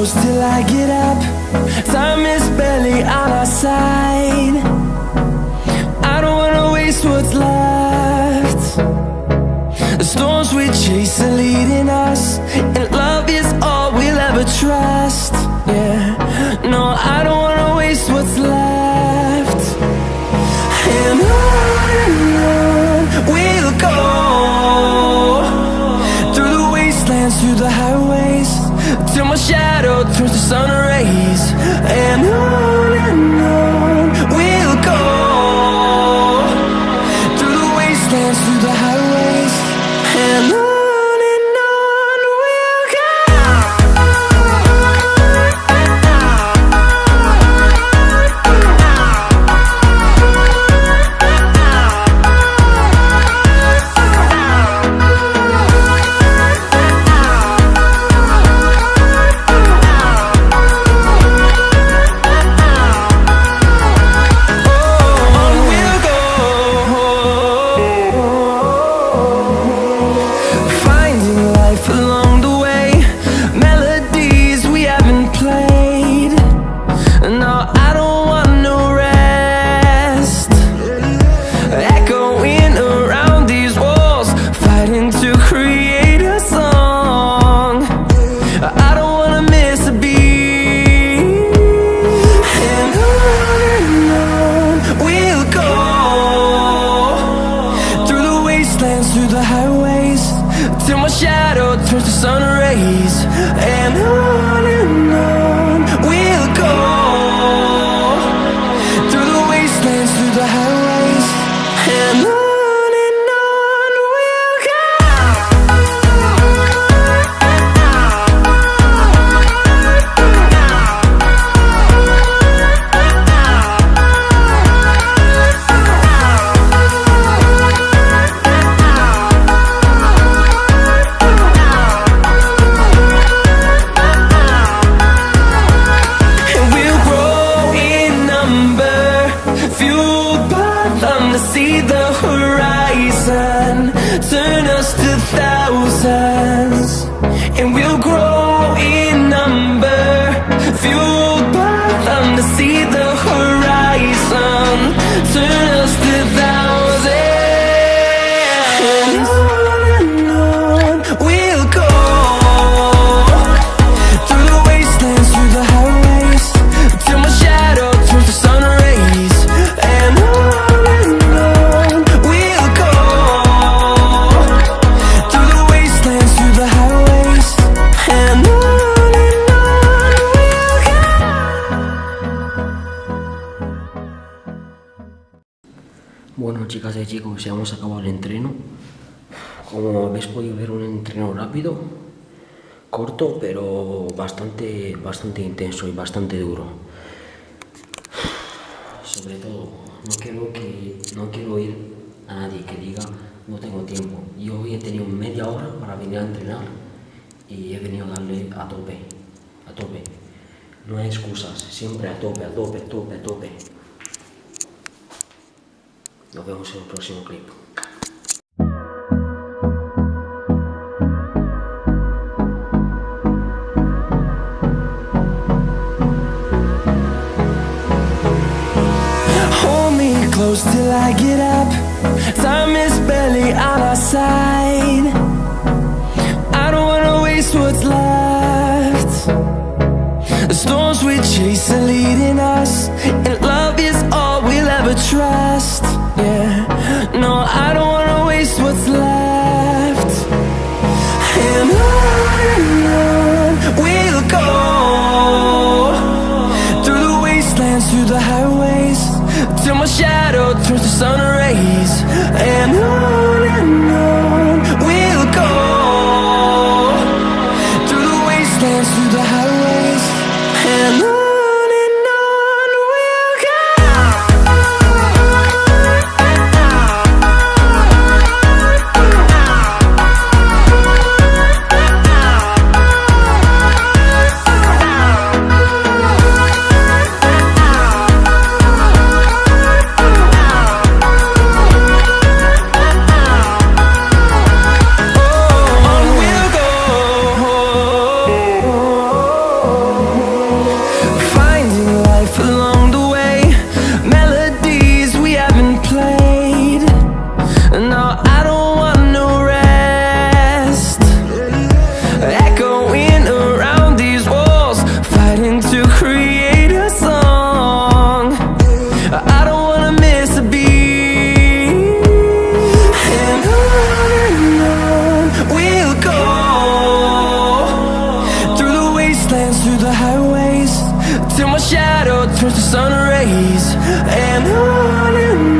till I get up. Time is barely on our side. I don't wanna waste what's left. The storms we chase are leading us, and love is all we'll ever trust. See the horizon, Bueno, chicas y chicos, ya hemos acabado el entreno. Como habéis podido ver, un entreno rápido, corto, pero bastante, bastante intenso y bastante duro. Sobre todo, no quiero que no quiero oír a nadie que diga no tengo tiempo. Yo hoy he tenido media hora para venir a entrenar y he venido a darle a tope, a tope. No hay excusas, siempre a tope, a tope, a tope, a tope. Nos vemos en el próximo clip. Hold me close till I get up. Time is barely on our side. I don't wanna waste what's left. The storms we chase are leading us, and love is all we'll ever trust. Through the highways, till my shadow turns to sun rays. And on till my shadow turns to sun rays. And on and on